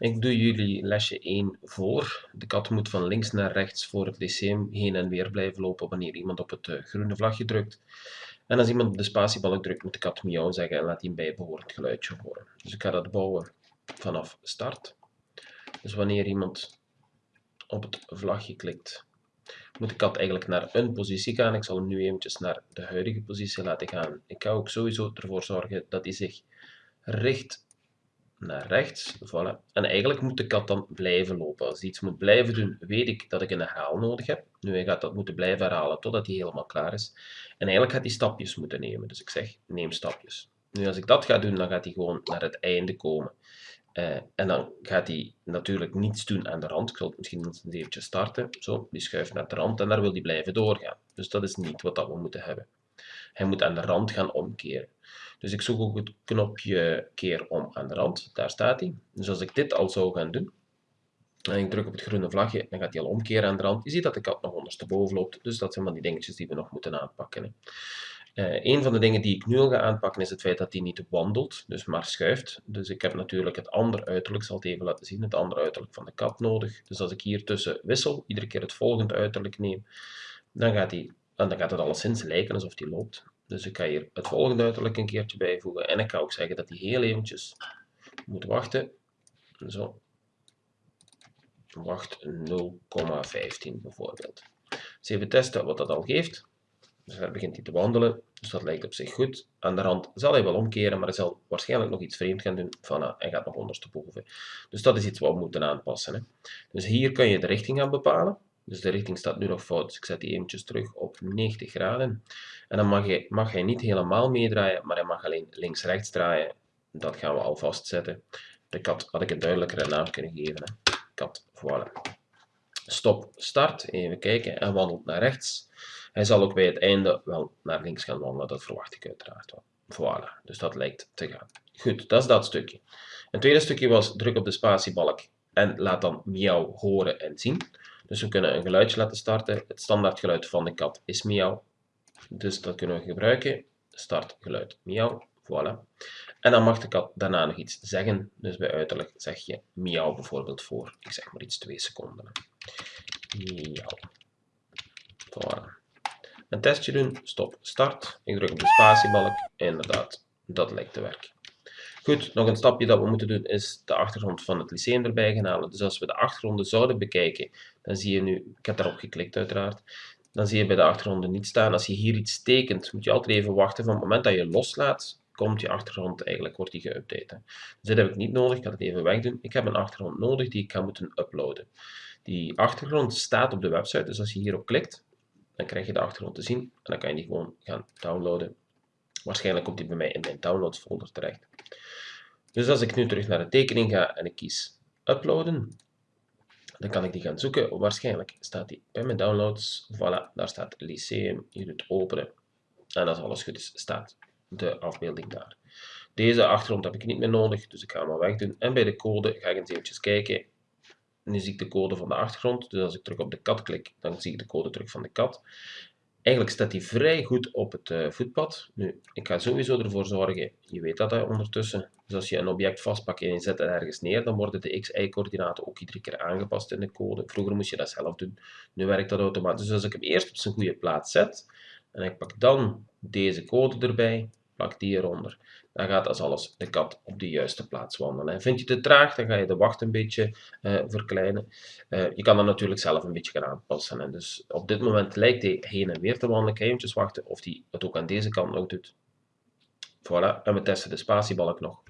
Ik doe jullie lesje 1 voor. De kat moet van links naar rechts voor het lyceum heen en weer blijven lopen wanneer iemand op het eh, groene vlagje drukt. En als iemand op de spatiebalk drukt, moet de kat miauw zeggen en laat hij een bijbehorend geluidje horen. Dus ik ga dat bouwen vanaf start. Dus wanneer iemand op het vlagje klikt, moet de kat eigenlijk naar een positie gaan. Ik zal hem nu eventjes naar de huidige positie laten gaan. Ik ga ook sowieso ervoor zorgen dat hij zich richt naar rechts. Voilà. En eigenlijk moet de kat dan blijven lopen. Als hij iets moet blijven doen, weet ik dat ik een herhaal nodig heb. Nu, hij gaat dat moeten blijven herhalen totdat hij helemaal klaar is. En eigenlijk gaat hij stapjes moeten nemen. Dus ik zeg, neem stapjes. Nu, als ik dat ga doen, dan gaat hij gewoon naar het einde komen. Uh, en dan gaat hij natuurlijk niets doen aan de rand. Ik zal het misschien eens eventjes starten. Zo, die schuift naar de rand en daar wil hij blijven doorgaan. Dus dat is niet wat dat we moeten hebben. Hij moet aan de rand gaan omkeren. Dus ik zoek ook het knopje keer om aan de rand. Daar staat hij. Dus als ik dit al zou gaan doen, en ik druk op het groene vlagje, dan gaat hij al omkeren aan de rand. Je ziet dat de kat nog ondersteboven loopt, dus dat zijn van die dingetjes die we nog moeten aanpakken. Hè. Uh, een van de dingen die ik nu al ga aanpakken is het feit dat hij niet wandelt, dus maar schuift. Dus ik heb natuurlijk het andere uiterlijk, zal het even laten zien, het andere uiterlijk van de kat nodig. Dus als ik hier tussen wissel, iedere keer het volgende uiterlijk neem, dan gaat, hij, en dan gaat het alleszins lijken alsof hij loopt. Dus ik ga hier het volgende uiterlijk een keertje bijvoegen. En ik ga ook zeggen dat hij heel eventjes moet wachten. Zo. Wacht 0,15 bijvoorbeeld. Dus even testen wat dat al geeft. Dus daar begint hij te wandelen. Dus dat lijkt op zich goed. Aan de rand zal hij wel omkeren, maar hij zal waarschijnlijk nog iets vreemd gaan doen. Voilà, hij gaat nog ondersteboven. Dus dat is iets wat we moeten aanpassen. Hè. Dus hier kan je de richting gaan bepalen. Dus de richting staat nu nog fout, dus ik zet die eventjes terug op 90 graden. En dan mag hij, mag hij niet helemaal meedraaien, maar hij mag alleen links-rechts draaien. Dat gaan we al vastzetten. De kat had ik een duidelijkere naam kunnen geven. Hè. Kat, voilà. Stop, start, even kijken, en wandelt naar rechts. Hij zal ook bij het einde wel naar links gaan wandelen, dat verwacht ik uiteraard wel. Voilà, dus dat lijkt te gaan. Goed, dat is dat stukje. Een tweede stukje was druk op de spatiebalk en laat dan miauw horen en zien. Dus we kunnen een geluidje laten starten. Het standaardgeluid van de kat is miauw. Dus dat kunnen we gebruiken. Startgeluid miauw. Voilà. En dan mag de kat daarna nog iets zeggen. Dus bij uiterlijk zeg je miauw bijvoorbeeld voor, ik zeg maar iets, twee seconden. Miauw. Voilà. Een testje doen, stop, start. Ik druk op de spatiebalk. Inderdaad, dat lijkt te werken. Goed, nog een stapje dat we moeten doen is de achtergrond van het lyceum erbij gaan halen. Dus als we de achtergronden zouden bekijken, dan zie je nu, ik heb daarop geklikt uiteraard, dan zie je bij de achtergronden niet staan. Als je hier iets tekent, moet je altijd even wachten. Van het moment dat je loslaat, komt je achtergrond eigenlijk, wordt die geüpdate. Dus dit heb ik niet nodig, ik ga het even wegdoen. Ik heb een achtergrond nodig die ik ga moeten uploaden. Die achtergrond staat op de website, dus als je hierop klikt, dan krijg je de achtergrond te zien. En dan kan je die gewoon gaan downloaden. Waarschijnlijk komt die bij mij in mijn downloads folder terecht. Dus als ik nu terug naar de tekening ga en ik kies uploaden, dan kan ik die gaan zoeken. Waarschijnlijk staat die bij mijn downloads. Voilà, daar staat Lyceum. Je doet openen. En als alles goed is, staat de afbeelding daar. Deze achtergrond heb ik niet meer nodig, dus ik ga hem al wegdoen. En bij de code ga ik eens eventjes kijken. Nu zie ik de code van de achtergrond. Dus als ik terug op de kat klik, dan zie ik de code terug van de kat. Eigenlijk staat hij vrij goed op het uh, voetpad. Nu, ik ga sowieso ervoor zorgen, je weet dat hè, ondertussen, dus als je een object vastpakt en je zet het ergens neer, dan worden de x-y-coördinaten ook iedere keer aangepast in de code. Vroeger moest je dat zelf doen, nu werkt dat automatisch. Dus als ik hem eerst op zijn goede plaats zet, en ik pak dan deze code erbij, plak die eronder, dan gaat als alles de kat op de juiste plaats wandelen. En vind je te traag, dan ga je de wacht een beetje uh, verkleinen. Uh, je kan dat natuurlijk zelf een beetje gaan aanpassen. En dus op dit moment lijkt hij heen en weer te wandelen. Ik eventjes wachten of hij het ook aan deze kant nog doet. Voilà, en we testen de spatiebalk nog.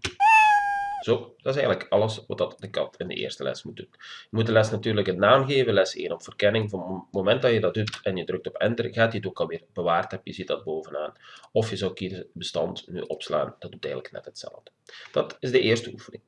Zo, dat is eigenlijk alles wat dat de kat in de eerste les moet doen. Je moet de les natuurlijk een naam geven, les 1 op verkenning. Van het moment dat je dat doet en je drukt op enter, gaat hij het ook alweer bewaard hebben. Je ziet dat bovenaan. Of je zou kiezen bestand nu opslaan, dat doet eigenlijk net hetzelfde. Dat is de eerste oefening.